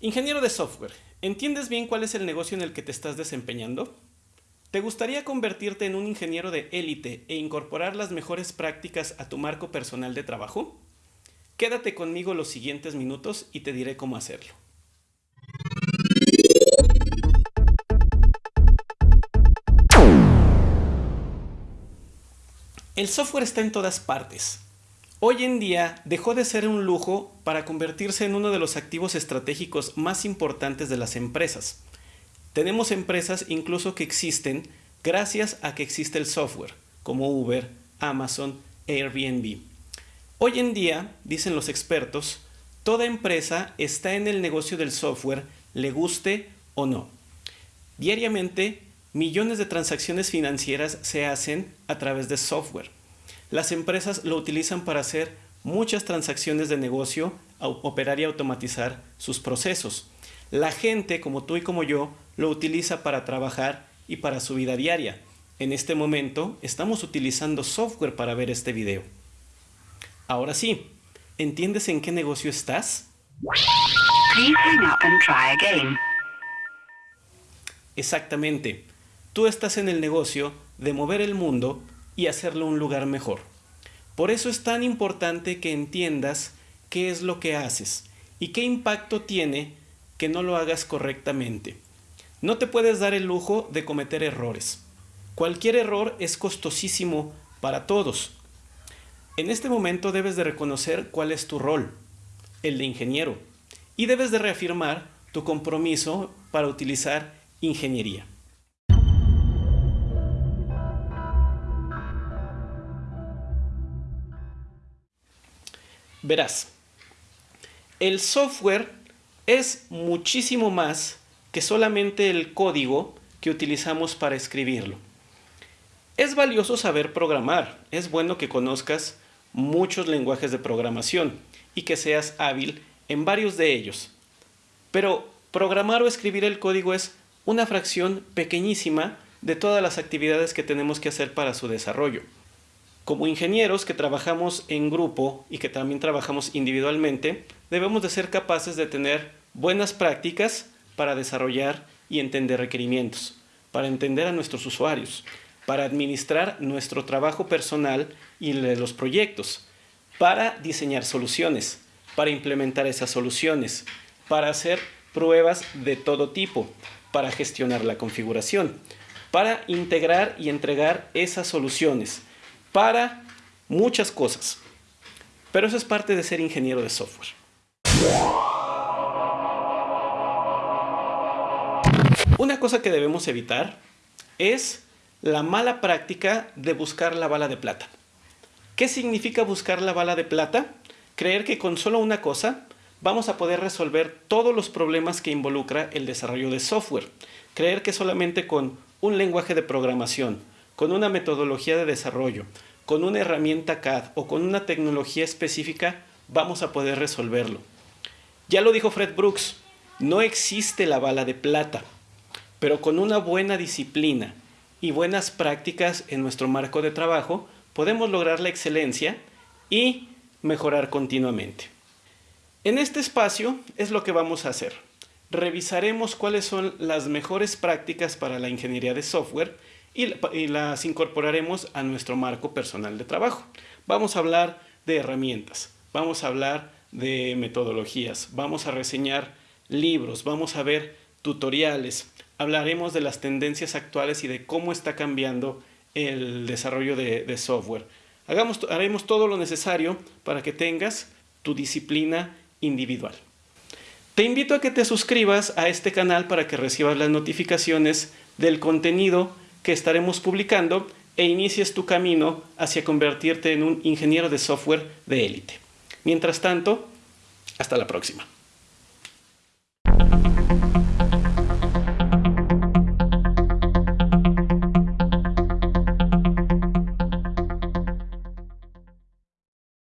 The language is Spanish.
Ingeniero de software, ¿entiendes bien cuál es el negocio en el que te estás desempeñando? ¿Te gustaría convertirte en un ingeniero de élite e incorporar las mejores prácticas a tu marco personal de trabajo? Quédate conmigo los siguientes minutos y te diré cómo hacerlo. El software está en todas partes. Hoy en día dejó de ser un lujo para convertirse en uno de los activos estratégicos más importantes de las empresas. Tenemos empresas incluso que existen gracias a que existe el software, como Uber, Amazon, Airbnb. Hoy en día, dicen los expertos, toda empresa está en el negocio del software, le guste o no. Diariamente, millones de transacciones financieras se hacen a través de software. Las empresas lo utilizan para hacer muchas transacciones de negocio, operar y automatizar sus procesos. La gente, como tú y como yo, lo utiliza para trabajar y para su vida diaria. En este momento estamos utilizando software para ver este video. Ahora sí, ¿entiendes en qué negocio estás? Exactamente. Tú estás en el negocio de mover el mundo y hacerlo un lugar mejor. Por eso es tan importante que entiendas qué es lo que haces y qué impacto tiene que no lo hagas correctamente. No te puedes dar el lujo de cometer errores. Cualquier error es costosísimo para todos. En este momento debes de reconocer cuál es tu rol, el de ingeniero, y debes de reafirmar tu compromiso para utilizar ingeniería. Verás, el software es muchísimo más que solamente el código que utilizamos para escribirlo. Es valioso saber programar, es bueno que conozcas muchos lenguajes de programación y que seas hábil en varios de ellos. Pero programar o escribir el código es una fracción pequeñísima de todas las actividades que tenemos que hacer para su desarrollo. Como ingenieros que trabajamos en grupo y que también trabajamos individualmente, debemos de ser capaces de tener buenas prácticas para desarrollar y entender requerimientos, para entender a nuestros usuarios, para administrar nuestro trabajo personal y los proyectos, para diseñar soluciones, para implementar esas soluciones, para hacer pruebas de todo tipo, para gestionar la configuración, para integrar y entregar esas soluciones, para muchas cosas. Pero eso es parte de ser ingeniero de software. Una cosa que debemos evitar es la mala práctica de buscar la bala de plata. ¿Qué significa buscar la bala de plata? Creer que con solo una cosa vamos a poder resolver todos los problemas que involucra el desarrollo de software. Creer que solamente con un lenguaje de programación, con una metodología de desarrollo, con una herramienta CAD o con una tecnología específica, vamos a poder resolverlo. Ya lo dijo Fred Brooks, no existe la bala de plata, pero con una buena disciplina y buenas prácticas en nuestro marco de trabajo, podemos lograr la excelencia y mejorar continuamente. En este espacio es lo que vamos a hacer. Revisaremos cuáles son las mejores prácticas para la ingeniería de software y, las incorporaremos a nuestro marco personal de trabajo. Vamos a hablar de herramientas, vamos a hablar de metodologías, vamos a reseñar libros, vamos a ver tutoriales, hablaremos de las tendencias actuales y de cómo está cambiando el desarrollo de, software. Haremos todo lo necesario para que tengas tu disciplina individual. Te invito a que te suscribas a este canal para que recibas las notificaciones del contenido que estaremos publicando e inicies tu camino hacia convertirte en un ingeniero de software de élite. Mientras tanto, hasta la próxima.